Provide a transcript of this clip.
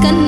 gonna